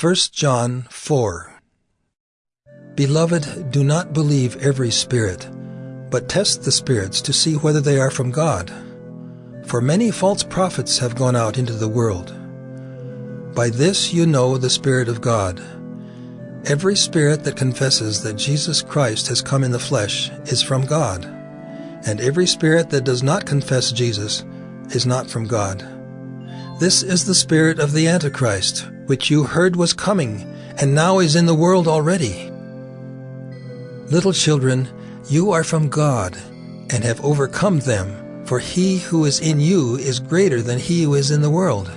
1 John 4 Beloved, do not believe every spirit, but test the spirits to see whether they are from God. For many false prophets have gone out into the world. By this you know the Spirit of God. Every spirit that confesses that Jesus Christ has come in the flesh is from God, and every spirit that does not confess Jesus is not from God. This is the spirit of the Antichrist, which you heard was coming, and now is in the world already. Little children, you are from God, and have overcome them, for he who is in you is greater than he who is in the world.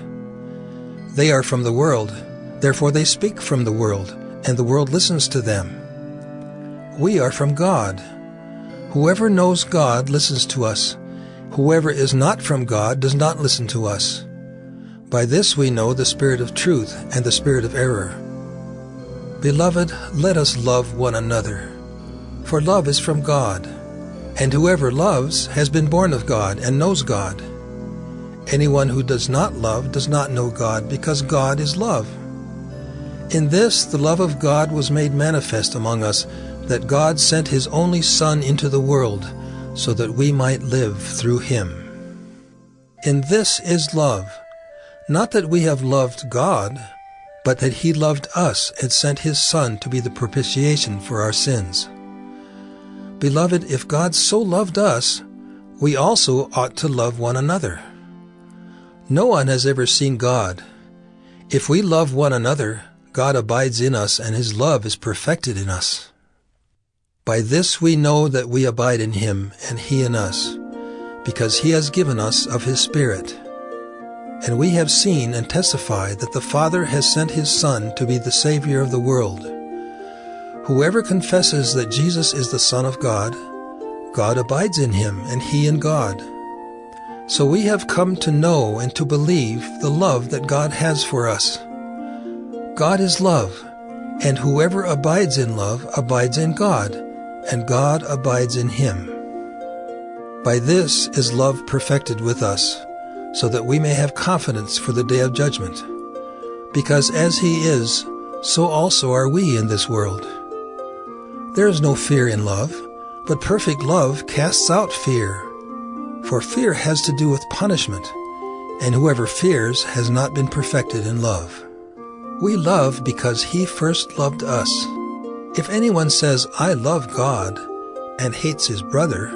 They are from the world, therefore they speak from the world, and the world listens to them. We are from God. Whoever knows God listens to us. Whoever is not from God does not listen to us. By this we know the spirit of truth and the spirit of error. Beloved, let us love one another. For love is from God, and whoever loves has been born of God and knows God. Anyone who does not love does not know God, because God is love. In this the love of God was made manifest among us, that God sent his only Son into the world, so that we might live through him. In this is love, not that we have loved God, but that he loved us and sent his Son to be the propitiation for our sins. Beloved, if God so loved us, we also ought to love one another. No one has ever seen God. If we love one another, God abides in us and his love is perfected in us. By this we know that we abide in him and he in us, because he has given us of his Spirit. And we have seen and testified that the Father has sent his Son to be the Savior of the world. Whoever confesses that Jesus is the Son of God, God abides in him and he in God. So we have come to know and to believe the love that God has for us. God is love, and whoever abides in love abides in God, and God abides in him. By this is love perfected with us, so that we may have confidence for the day of judgment. Because as he is, so also are we in this world. There is no fear in love, but perfect love casts out fear for fear has to do with punishment, and whoever fears has not been perfected in love. We love because he first loved us. If anyone says, I love God, and hates his brother,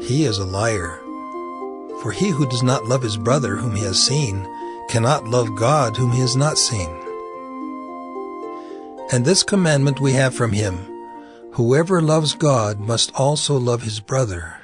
he is a liar. For he who does not love his brother whom he has seen cannot love God whom he has not seen. And this commandment we have from him, whoever loves God must also love his brother.